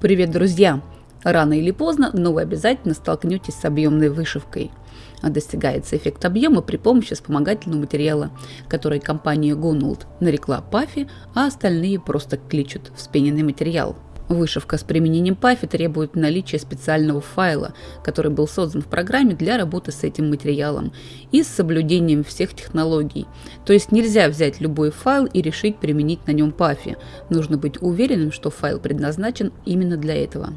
Привет, друзья! Рано или поздно, но вы обязательно столкнетесь с объемной вышивкой. Достигается эффект объема при помощи вспомогательного материала, который компания Gonuld нарекла пафи, а остальные просто кличут вспененный материал – Вышивка с применением PAFI требует наличия специального файла, который был создан в программе для работы с этим материалом и с соблюдением всех технологий. То есть нельзя взять любой файл и решить применить на нем PAFI. Нужно быть уверенным, что файл предназначен именно для этого.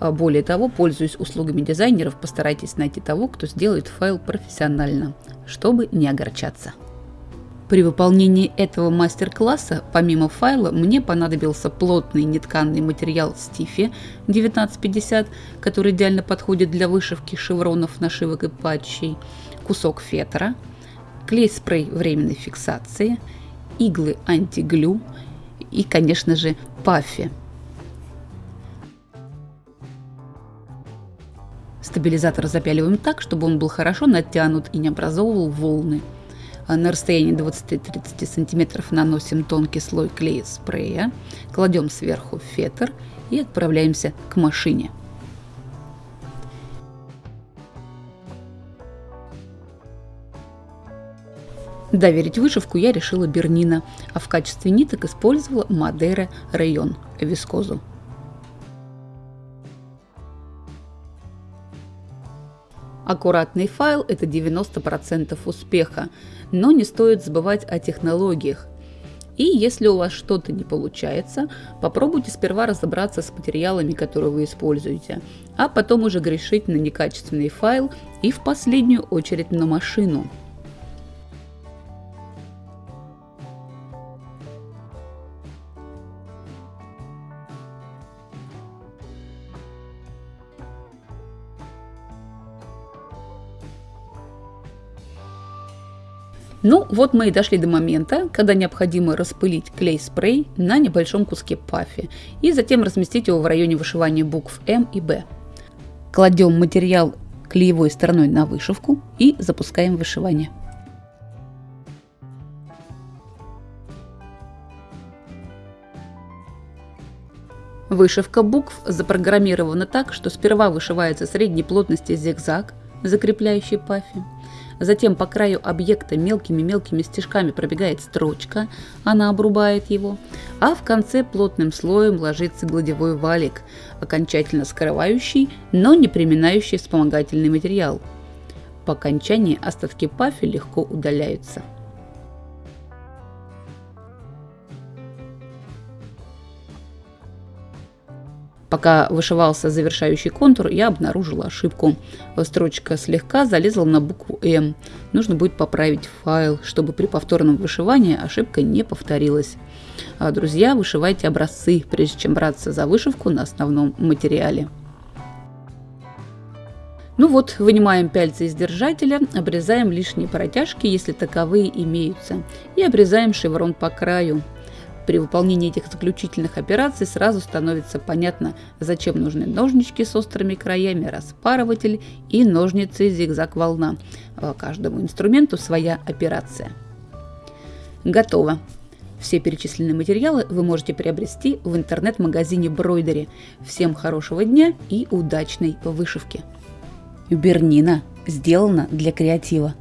А более того, пользуясь услугами дизайнеров, постарайтесь найти того, кто сделает файл профессионально, чтобы не огорчаться. При выполнении этого мастер-класса, помимо файла, мне понадобился плотный нетканный материал Стифи 1950, который идеально подходит для вышивки шевронов, нашивок и патчей, кусок фетра, клей-спрей временной фиксации, иглы антиглю и, конечно же, паффи. Стабилизатор запяливаем так, чтобы он был хорошо натянут и не образовывал волны. А на расстоянии 20-30 см наносим тонкий слой клея спрея, кладем сверху фетр и отправляемся к машине. Доверить вышивку я решила Бернина, а в качестве ниток использовала Мадейра район вискозу. Аккуратный файл – это 90% успеха, но не стоит забывать о технологиях. И если у вас что-то не получается, попробуйте сперва разобраться с материалами, которые вы используете, а потом уже грешить на некачественный файл и в последнюю очередь на машину. Ну, вот мы и дошли до момента, когда необходимо распылить клей-спрей на небольшом куске пафи и затем разместить его в районе вышивания букв М и Б. Кладем материал клеевой стороной на вышивку и запускаем вышивание. Вышивка букв запрограммирована так, что сперва вышивается средней плотности зигзаг, закрепляющий пафи, Затем по краю объекта мелкими-мелкими стежками пробегает строчка, она обрубает его, а в конце плотным слоем ложится гладевой валик, окончательно скрывающий, но не приминающий вспомогательный материал. По окончании остатки пафи легко удаляются. Пока вышивался завершающий контур, я обнаружила ошибку. Строчка слегка залезла на букву М. Нужно будет поправить файл, чтобы при повторном вышивании ошибка не повторилась. А, друзья, вышивайте образцы, прежде чем браться за вышивку на основном материале. Ну вот, вынимаем пяльцы из держателя, обрезаем лишние протяжки, если таковые имеются, и обрезаем шеврон по краю. При выполнении этих заключительных операций сразу становится понятно, зачем нужны ножнички с острыми краями, распарыватель и ножницы зигзаг-волна. Каждому инструменту своя операция. Готово. Все перечисленные материалы вы можете приобрести в интернет-магазине Бройдери. Всем хорошего дня и удачной вышивки. Бернина сделана для креатива.